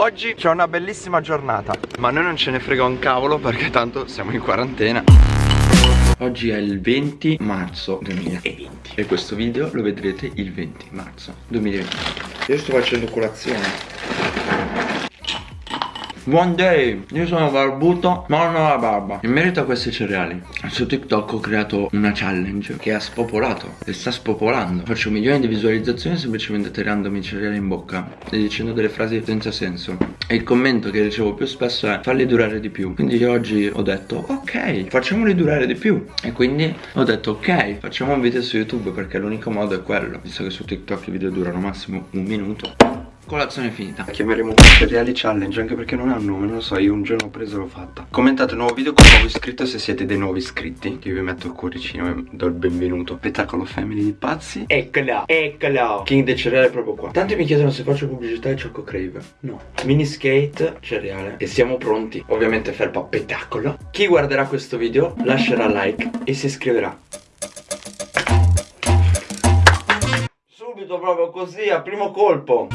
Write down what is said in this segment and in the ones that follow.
Oggi c'è una bellissima giornata. Ma noi non ce ne frega un cavolo perché tanto siamo in quarantena. Oggi è il 20 marzo 2020 E questo video lo vedrete il 20 marzo 2020 Io sto facendo colazione One day, io sono barbuto ma non ho la barba. In merito a questi cereali Su TikTok ho creato una challenge che ha spopolato E sta spopolando. Faccio milioni di visualizzazioni semplicemente tirandomi i cereali in bocca E dicendo delle frasi senza senso. E il commento che ricevo più spesso è Falli durare di più. Quindi io oggi ho detto ok facciamoli durare di più. E quindi ho detto ok facciamo un video su YouTube Perché l'unico modo è quello. Visto che su TikTok i video durano massimo un minuto Colazione finita. Chiameremo cereali challenge anche perché non ha un nome Non lo so io un giorno ho preso e l'ho fatta. Commentate nuovo video con nuovo iscritto se siete dei nuovi iscritti. Che vi metto il cuoricino e do il benvenuto. Spettacolo family di pazzi. Eccola Eccola King del cereale è proprio qua. Tanti mi chiedono se faccio pubblicità di Choco Crave. No. Mini skate cereale. E siamo pronti Ovviamente felpa spettacolo. Chi guarderà questo video lascerà like e si iscriverà Subito proprio così a primo colpo.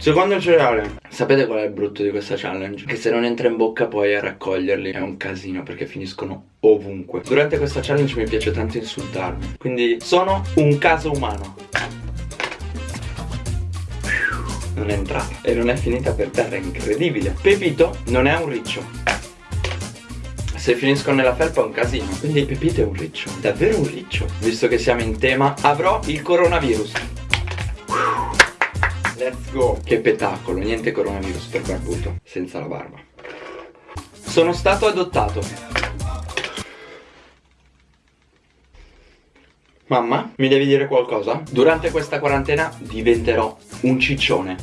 Secondo cereale. Sapete qual è il brutto di questa challenge? Che se non entra in bocca poi a raccoglierli è un casino perché finiscono ovunque. Durante questa challenge mi piace tanto insultarmi Quindi sono un caso umano. Non è entrata e non è finita per terra, incredibile. Pepito non è un riccio se finiscono nella felpa è un casino. Quindi Pepito è un riccio, davvero un riccio. Visto che siamo in tema avrò il coronavirus. Let's go. Che spettacolo, niente coronavirus per barbuto Senza la barba. Sono stato adottato. Mamma, mi devi dire qualcosa? Durante questa quarantena diventerò un ciccione.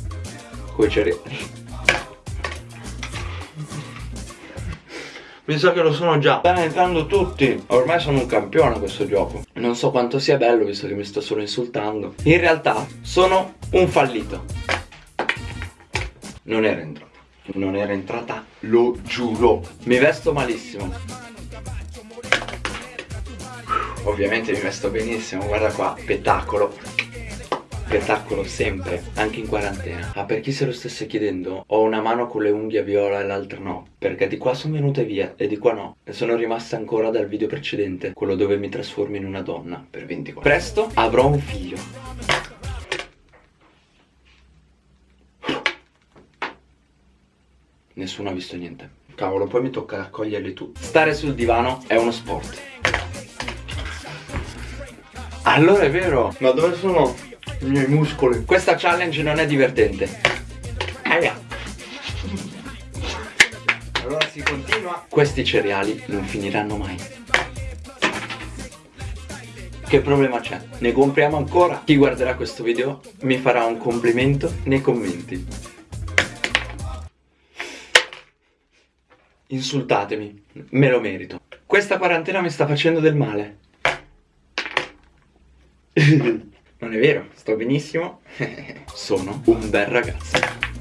Coi cereali Mi sa che lo sono già. Stanno entrando tutti. Ormai sono un campione questo gioco. Non so quanto sia bello visto che mi sto solo insultando. In realtà sono un fallito. Non era entrata. Non era entrata Lo giuro. Mi vesto malissimo. Ovviamente mi vesto benissimo Guarda qua Spettacolo spettacolo sempre, anche in quarantena. Ah, per chi se lo stesse chiedendo, ho una mano con le unghie viola e l'altra no, perché di qua sono venute via e di qua no. E sono rimaste ancora dal video precedente, quello dove mi trasformo in una donna per 24. Presto avrò un figlio. Nessuno ha visto niente. Cavolo, poi mi tocca raccoglierli tutti. Stare sul divano è uno sport. Allora è vero, ma dove sono i miei muscoli. Questa challenge non è divertente. Aia. Allora si continua. Questi cereali non finiranno mai. Che problema c'è? Ne compriamo ancora? Chi guarderà questo video mi farà un complimento nei commenti. Insultatemi, me lo merito. Questa quarantena mi sta facendo del male. Non è vero, sto benissimo. Sono un bel ragazzo.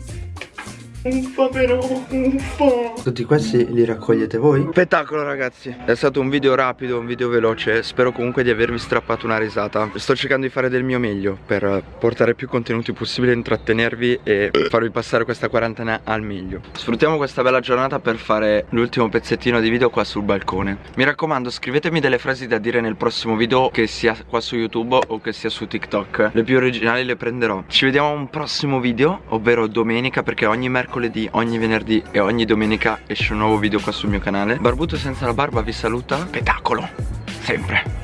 Uffa però, uffa Tutti questi li raccogliete voi? Spettacolo ragazzi. È stato un video rapido, un video veloce. Spero comunque di avervi strappato una risata. Sto cercando di fare del mio meglio Per portare più contenuti possibile Intrattenervi e farvi passare questa quarantena al meglio. Sfruttiamo questa bella giornata per fare l'ultimo pezzettino di video qua sul balcone. Mi raccomando scrivetemi delle frasi da dire nel prossimo video Che sia qua su YouTube o che sia su TikTok. Le più originali le prenderò. Ci vediamo a un prossimo video Ovvero domenica perché ogni mercoledì mercoledì, ogni venerdì e ogni domenica esce un nuovo video qua sul mio canale. Barbuto senza la barba vi saluta. Spettacolo, sempre